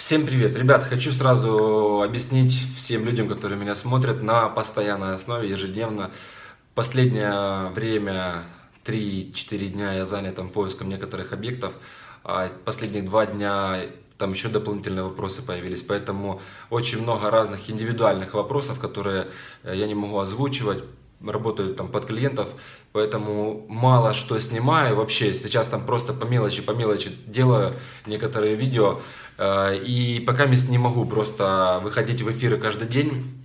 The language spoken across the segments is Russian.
Всем привет! Ребят, хочу сразу объяснить всем людям, которые меня смотрят на постоянной основе, ежедневно. Последнее время, 3-4 дня я занят там, поиском некоторых объектов, а последние два дня там еще дополнительные вопросы появились, поэтому очень много разных индивидуальных вопросов, которые э, я не могу озвучивать, работаю там под клиентов, поэтому мало что снимаю. Вообще, сейчас там просто по мелочи, по мелочи делаю некоторые видео, э, и пока не могу просто выходить в эфиры каждый день,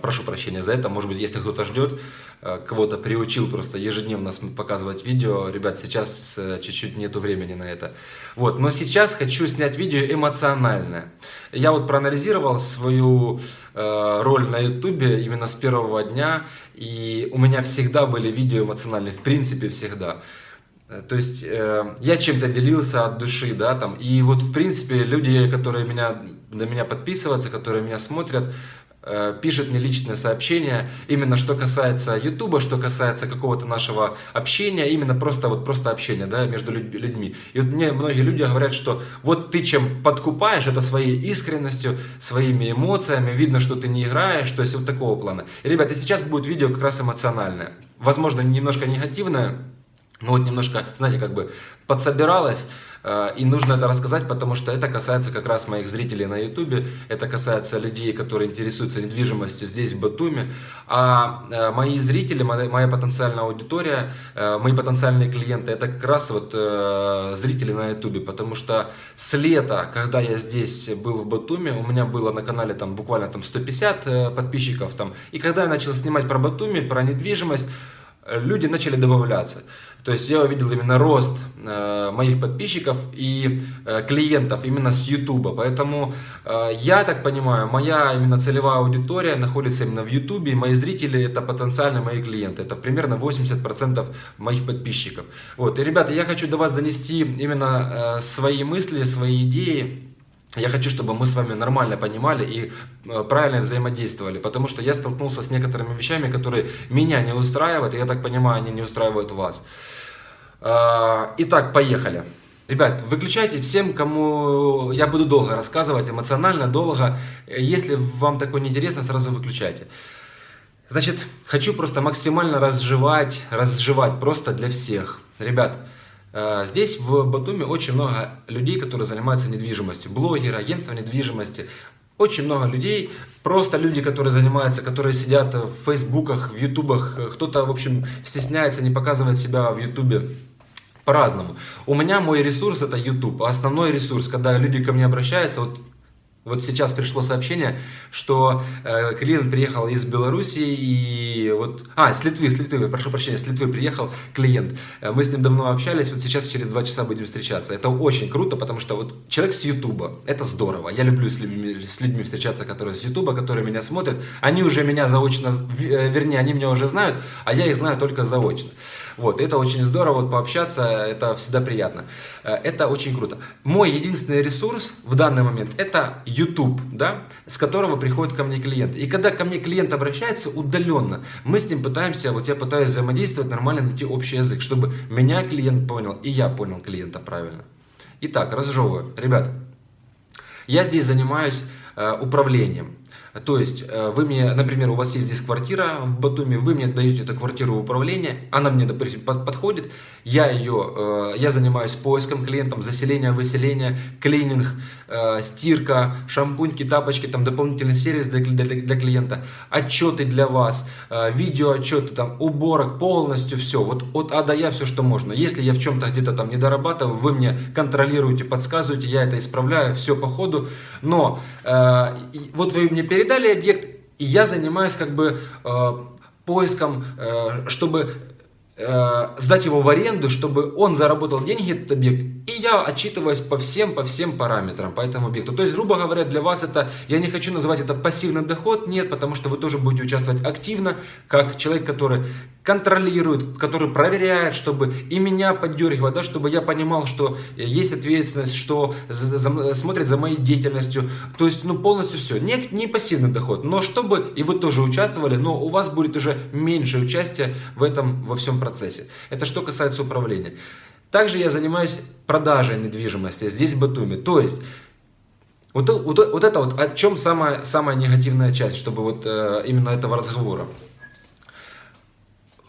прошу прощения за это, может быть, если кто-то ждет, э, кого-то приучил просто ежедневно показывать видео, ребят, сейчас э, чуть-чуть нету времени на это. Вот, но сейчас хочу снять видео эмоциональное. Я вот проанализировал свою роль на ютубе именно с первого дня, и у меня всегда были видео эмоциональные, в принципе всегда. То есть э, я чем-то делился от души, да, там, и вот в принципе люди, которые меня, на меня подписываются, которые меня смотрят, Э, пишет мне личное сообщение, именно что касается Ютуба, что касается какого-то нашего общения, именно просто вот просто общения, да, между людьми. И вот мне многие люди говорят, что вот ты чем подкупаешь, это своей искренностью, своими эмоциями, видно, что ты не играешь, то есть вот такого плана. И, ребята, сейчас будет видео как раз эмоциональное, возможно, немножко негативное, но вот немножко, знаете, как бы подсобиралось, Э, и нужно это рассказать, потому что это касается как раз моих зрителей на ютубе, это касается людей, которые интересуются недвижимостью здесь, в Батуми. А э, мои зрители, моя потенциальная аудитория, э, мои потенциальные клиенты, это как раз вот зрители на ютубе, потому что с лета, когда я здесь был в Батуми, у меня было на канале там буквально там 150 подписчиков там, и когда я начал снимать про Батуми, про недвижимость, люди начали добавляться. То есть я увидел именно рост э, моих подписчиков и э, клиентов именно с YouTube. Поэтому э, я так понимаю, моя именно целевая аудитория находится именно в YouTube. И мои зрители это потенциально мои клиенты. Это примерно 80% моих подписчиков. Вот. И, ребята, я хочу до вас донести именно э, свои мысли, свои идеи. Я хочу, чтобы мы с вами нормально понимали и э, правильно взаимодействовали, потому что я столкнулся с некоторыми вещами, которые меня не устраивают, и я так понимаю, они не устраивают вас. А, итак, поехали. Ребят, выключайте всем, кому я буду долго рассказывать, эмоционально, долго. Если вам такое неинтересно, сразу выключайте. Значит, хочу просто максимально разжевать, разжевать просто для всех. Ребят, здесь в Батуми очень много людей, которые занимаются недвижимостью. Блогеры, агентства недвижимости. Очень много людей, просто люди, которые занимаются, которые сидят в фейсбуках, в ютубах. Кто-то, в общем, стесняется не показывать себя в ютубе по-разному. У меня мой ресурс это YouTube. Основной ресурс, когда люди ко мне обращаются, вот вот сейчас пришло сообщение, что э, клиент приехал из Беларуси и вот... А, с Литвы, с Литвы, прошу прощения, с Литвы приехал клиент. Э, мы с ним давно общались, вот сейчас через два часа будем встречаться. Это очень круто, потому что вот человек с Ютуба, это здорово. Я люблю с людьми, с людьми встречаться, которые с Ютуба, которые меня смотрят. Они уже меня заочно, э, вернее, они меня уже знают, а я их знаю только заочно. Вот, это очень здорово, вот пообщаться, это всегда приятно. Э, это очень круто. Мой единственный ресурс в данный момент это YouTube, да, с которого приходит ко мне клиент. И когда ко мне клиент обращается удаленно, мы с ним пытаемся, вот я пытаюсь взаимодействовать, нормально найти общий язык, чтобы меня клиент понял и я понял клиента правильно. Итак, разжевываю. Ребят, я здесь занимаюсь э, управлением. То есть, э, вы мне, например, у вас есть здесь квартира в Батуми, вы мне даете эту квартиру в управление, она мне, подходит, я ее, э, я занимаюсь поиском клиентам, заселение, выселение, клининг, э, стирка, шампуньки, тапочки, там дополнительный сервис для, для, для клиента, отчеты для вас, видео отчеты, там, уборок, полностью все, вот от А до Я все, что можно. Если я в чем-то где-то там не дорабатываю, вы мне контролируете, подсказываете, я это исправляю, все по ходу, но вот вы мне перед передали объект, и я занимаюсь как бы э, поиском, э, чтобы э, сдать его в аренду, чтобы он заработал деньги, этот объект, и я отчитываюсь по всем, по всем параметрам, по этому объекту. То есть, грубо говоря, для вас это, я не хочу называть это пассивный доход, нет, потому что вы тоже будете участвовать активно, как человек, который контролирует, который проверяет, чтобы и меня поддергивать, да, чтобы я понимал, что есть ответственность, что за, за, смотрит за моей деятельностью, то есть, ну, полностью все. Не, не пассивный доход, но чтобы и вы тоже участвовали, но у вас будет уже меньше участия в этом, во всем процессе. Это что касается управления. Также я занимаюсь продажей недвижимости здесь в Батуми. То есть, Вот, вот, вот это вот, о чем самая, самая негативная часть, чтобы вот э, именно этого разговора.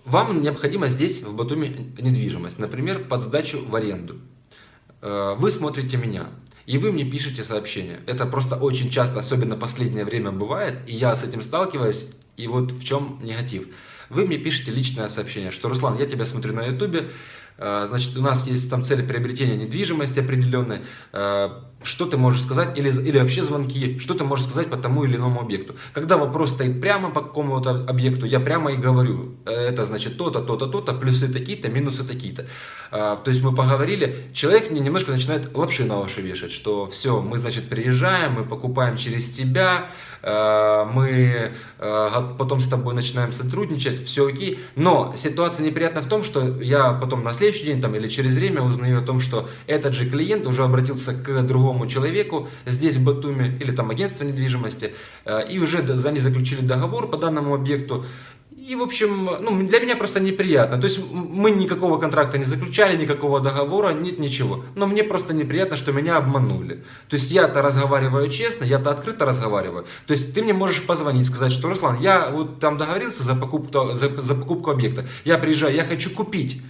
Вам необходимо здесь, в Батуми, недвижимость, например, под сдачу в аренду. Э, вы смотрите меня, и вы мне пишете сообщение. Это просто очень часто, особенно последнее время бывает, и я с этим сталкиваюсь, и вот в чем негатив. Вы мне пишете личное сообщение, что «Руслан, я тебя смотрю на ютубе, значит, у нас есть там цель приобретения недвижимости определенной, э, что ты можешь сказать, или, или вообще звонки, что ты можешь сказать по тому или иному объекту. Когда вопрос стоит прямо по какому-то объекту, я прямо и говорю, «Э, это значит то-то, то-то, то-то, плюсы такие-то, минусы такие-то. А, то есть мы поговорили, человек мне немножко начинает лапши на уши вешать, что все, мы, значит, приезжаем, мы покупаем через тебя, а, мы а, потом с тобой начинаем сотрудничать, все окей. Но ситуация неприятна в том, что я потом на следующий день там, или через время узнаю о том, что этот же клиент уже обратился к другому человеку здесь в Батуми или там агентство недвижимости и уже за они заключили договор по данному объекту. И, в общем, ну, для меня просто неприятно. То есть мы никакого контракта не заключали, никакого договора, нет ничего. Но мне просто неприятно, что меня обманули. То есть я-то разговариваю честно, я-то открыто разговариваю. То есть ты мне можешь позвонить, сказать, что Руслан, я вот там договорился за покупку, за, за покупку объекта. Я приезжаю, я хочу купить.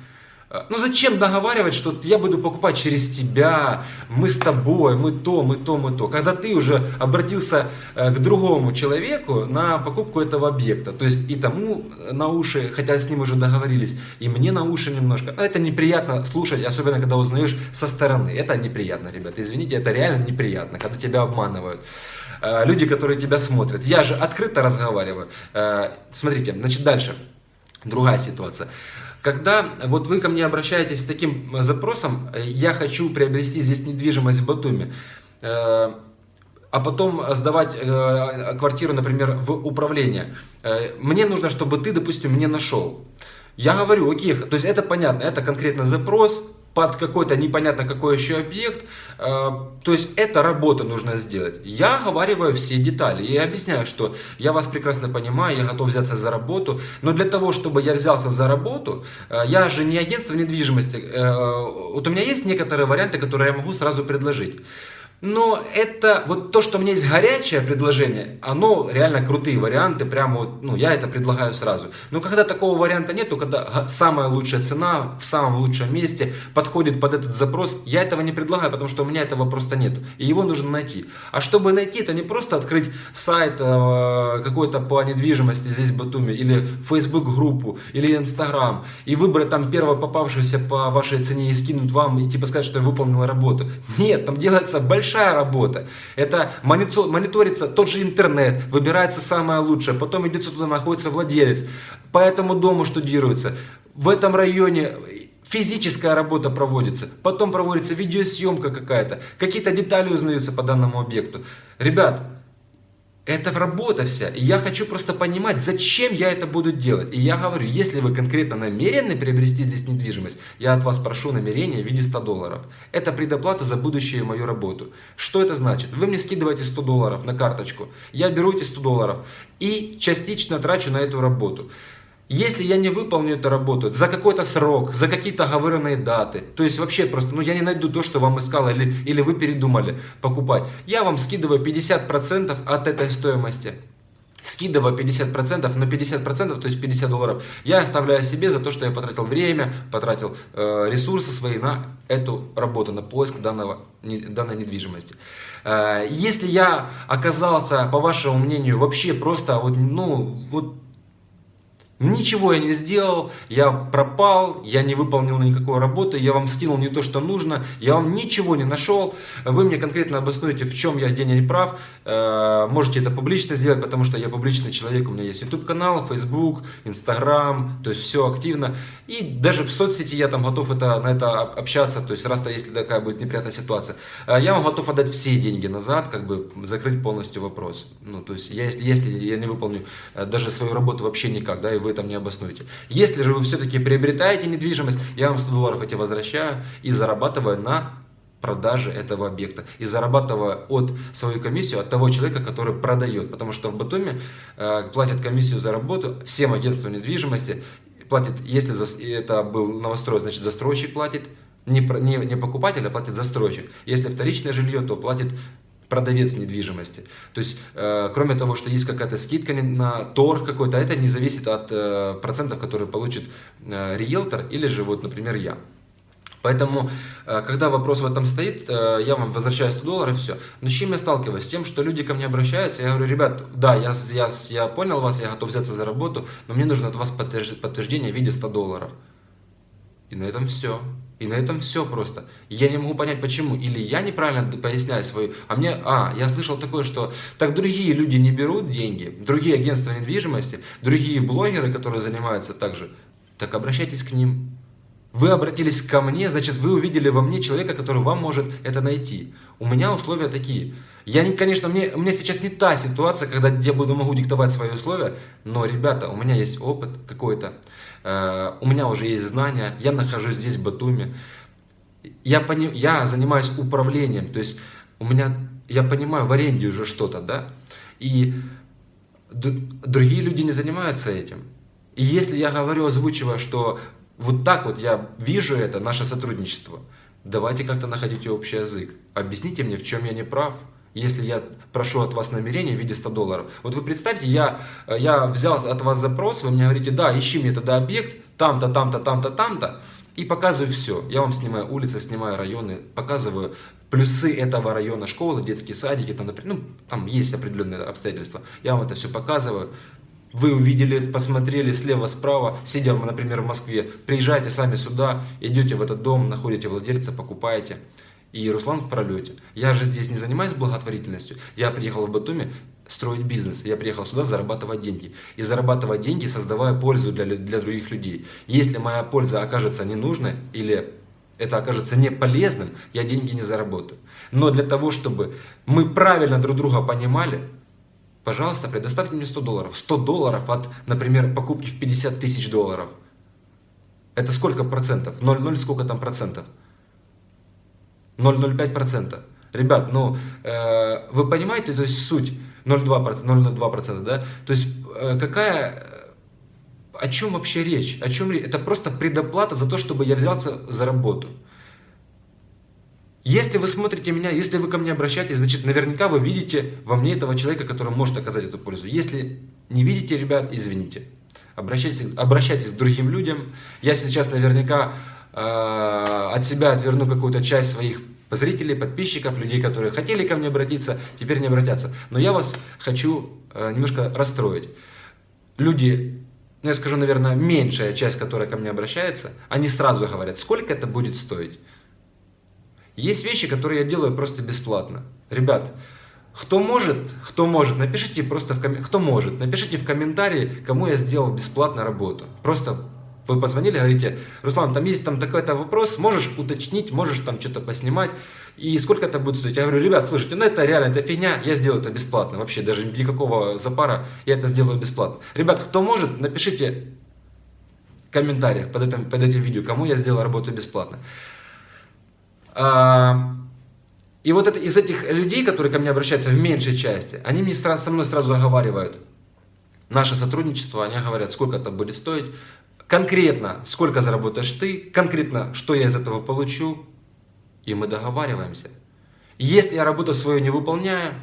Ну зачем договаривать, что я буду покупать через тебя, мы с тобой, мы то, мы то, мы то. Когда ты уже обратился э, к другому человеку на покупку этого объекта. То есть и тому на уши, хотя с ним уже договорились, и мне на уши немножко. Это неприятно слушать, особенно когда узнаешь со стороны. Это неприятно, ребята. Извините, это реально неприятно, когда тебя обманывают э, люди, которые тебя смотрят. Я же открыто разговариваю. Э, смотрите, значит, дальше. Другая ситуация. Когда вот вы ко мне обращаетесь с таким э, запросом, э, я хочу приобрести здесь недвижимость в Батуми, э, а потом сдавать квартиру, например, в управление. Мне нужно, чтобы ты, допустим, мне нашел. Я говорю, окей, то есть это понятно, это конкретно запрос, под какой-то непонятно какой еще объект. Э, то есть эта работа нужно сделать. Я оговариваю все детали и объясняю, что я вас прекрасно понимаю, я готов взяться за работу, но для того, чтобы я взялся за работу, э, я же не агентство недвижимости. Э, вот у меня есть некоторые варианты, которые я могу сразу предложить. Но это, вот то, что у меня есть горячее предложение, оно реально крутые варианты, прямо вот, ну, я это предлагаю сразу. Но когда такого варианта нет, то когда самая лучшая цена в самом лучшем месте подходит под этот запрос, я этого не предлагаю, потому что у меня этого просто нет. И его нужно найти. А чтобы найти, это не просто открыть сайт э, какой-то по недвижимости здесь в Батуми, или Facebook группу, или Instagram, и выбрать там первого попавшегося по вашей цене и скинуть вам, и типа сказать, что я выполнил работу. Нет, там делается большая большая работа. Это мониторится тот же интернет, выбирается самое лучшее, потом идет туда, находится владелец, по этому дому штудируется. В этом районе физическая работа проводится, потом проводится видеосъемка какая-то, какие-то детали узнаются по данному объекту. Ребят, это работа вся. И я хочу просто понимать, зачем я это буду делать. И я говорю, если вы конкретно намерены приобрести здесь недвижимость, я от вас прошу намерение в виде 100 долларов. Это предоплата за будущую мою работу. Что это значит? Вы мне скидываете 100 долларов на карточку, я беру эти 100 долларов и частично трачу на эту работу. Если я не выполню эту работу за какой-то срок, за какие-то оговоренные даты, то есть вообще просто, ну я не найду то, что вам искал, или, или вы передумали покупать, я вам скидываю 50% от этой стоимости. Скидываю 50%, но 50%, то есть 50 долларов, я оставляю себе за то, что я потратил время, потратил э, ресурсы свои на эту работу, на поиск данного, не, данной недвижимости. Э, если я оказался, по вашему мнению, вообще просто вот, ну, вот Ничего я не сделал, я пропал, я не выполнил никакой работы, я вам скинул не то, что нужно, я вам ничего не нашел. Вы мне конкретно обоснуете, в чем я где не прав. Э, можете это публично сделать, потому что я публичный человек, у меня есть YouTube канал, Facebook, Instagram, то есть все активно. И даже в соцсети я там готов это, на это общаться, то есть раз-то если такая будет неприятная ситуация, э, я вам готов отдать все деньги назад, как бы закрыть полностью вопрос. Ну, то есть я, если, если я не выполню э, даже свою работу вообще никак, да, и вы вы там не обоснуете. Если же вы все-таки приобретаете недвижимость, я вам 100 долларов эти возвращаю и зарабатываю на продаже этого объекта и зарабатывая от свою комиссию от того человека, который продает. Потому что в Батуми э, платят комиссию за работу всем агентствам недвижимости. Платит, если за, это был новострой, значит застройщик платит, не, не, не покупатель, а платит застройщик. Если вторичное жилье, то платит продавец недвижимости. То есть, э, кроме того, что есть какая-то скидка на торг какой-то, это не зависит от э, процентов, которые получит э, риэлтор или же, вот, например, я. Поэтому, э, когда вопрос в этом стоит, э, я вам возвращаю 100 долларов и все. Но с чем я сталкиваюсь? С тем, что люди ко мне обращаются, я говорю, ребят, да, я, я, я понял вас, я готов взяться за работу, но мне нужно от вас подтверждение в виде 100 долларов. И на этом все. И на этом все просто. Я не могу понять, почему. Или я неправильно поясняю свою... А мне... А, я слышал такое, что... Так другие люди не берут деньги, другие агентства недвижимости, другие блогеры, которые занимаются также. Так обращайтесь к ним. Вы обратились ко мне, значит, вы увидели во мне человека, который вам может это найти. У меня условия такие. Я, не, конечно, мне, у меня сейчас не та ситуация, когда я буду, могу диктовать свои условия, но, ребята, у меня есть опыт какой-то, э, у меня уже есть знания, я нахожусь здесь, в Батуми, я, пони, я занимаюсь управлением, то есть у меня, я понимаю в аренде уже что-то, да, и другие люди не занимаются этим. И если я говорю, озвучивая, что вот так вот я вижу это, наше сотрудничество. Давайте как-то находите общий язык. Объясните мне, в чем я не прав. Если я прошу от вас намерение в виде 100 долларов. Вот вы представьте, я, я взял от вас запрос, вы мне говорите, да, ищи мне тогда объект, там-то, там-то, там-то, там-то. И показываю все. Я вам снимаю улицы, снимаю районы, показываю плюсы этого района, школы, детские садики, там, например, ну, там есть определенные обстоятельства. Я вам это все показываю. Вы увидели, посмотрели слева-справа, сидя, например, в Москве, приезжайте сами сюда, идете в этот дом, находите владельца, покупаете. И Руслан в пролете. Я же здесь не занимаюсь благотворительностью. Я приехал в Батуми строить бизнес. Я приехал сюда зарабатывать деньги. И зарабатывать деньги, создавая пользу для, для других людей. Если моя польза окажется ненужной или это окажется не полезным, я деньги не заработаю. Но для того, чтобы мы правильно друг друга понимали, Пожалуйста, предоставьте мне 100 долларов. 100 долларов от, например, покупки в 50 тысяч долларов. Это сколько процентов? 0,0 сколько там процентов? 0,05 процента. Ребят, ну, э, вы понимаете, то есть суть 0,02 процента, да? То есть э, какая, о чем вообще речь? О чем? Это просто предоплата за то, чтобы я взялся за работу. Если вы смотрите меня, если вы ко мне обращаетесь, значит, наверняка вы видите во мне этого человека, который может оказать эту пользу. Если не видите, ребят, извините. Обращайтесь, обращайтесь к другим людям. Я сейчас наверняка э, от себя отверну какую-то часть своих зрителей, подписчиков, людей, которые хотели ко мне обратиться, теперь не обратятся. Но я вас хочу э, немножко расстроить. Люди, ну я скажу, наверное, меньшая часть, которая ко мне обращается, они сразу говорят, сколько это будет стоить. Есть вещи, которые я делаю просто бесплатно. Ребят, кто может, кто может, напишите просто в ком... кто может, напишите в комментарии, кому я сделал бесплатно работу. Просто вы позвонили, говорите, Руслан, там есть там такой-то вопрос, можешь уточнить, можешь там что-то поснимать, и сколько это будет стоить? Я говорю, ребят, слушайте, ну это реально, это фигня, я сделаю это бесплатно, вообще даже никакого запара, я это сделаю бесплатно. Ребят, кто может, напишите в комментариях под этим, под этим видео, кому я сделал работу бесплатно. А, и вот это, из этих людей, которые ко мне обращаются в меньшей части, они мне сразу, со мной сразу оговаривают наше сотрудничество, они говорят, сколько это будет стоить, конкретно, сколько заработаешь ты, конкретно, что я из этого получу, и мы договариваемся. Если я работу свою не выполняю,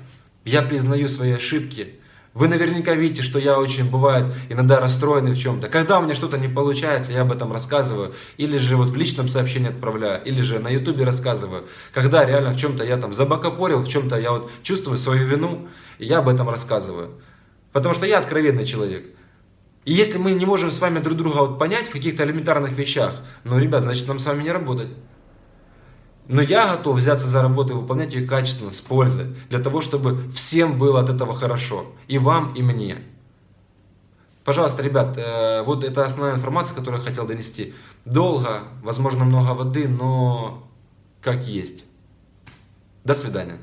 я признаю свои ошибки, вы наверняка видите, что я очень, бывает, иногда расстроенный в чем-то. Когда у меня что-то не получается, я об этом рассказываю. Или же вот в личном сообщении отправляю, или же на ютубе рассказываю. Когда реально в чем-то я там забакопорил, в чем-то я вот чувствую свою вину, и я об этом рассказываю. Потому что я откровенный человек. И если мы не можем с вами друг друга вот понять в каких-то элементарных вещах, ну, ребят, значит нам с вами не работать. Но я готов взяться за работу и выполнять ее качественно, с пользой, для того, чтобы всем было от этого хорошо. И вам, и мне. Пожалуйста, ребят, э, вот это основная информация, которую я хотел донести. Долго, возможно, много воды, но как есть. До свидания.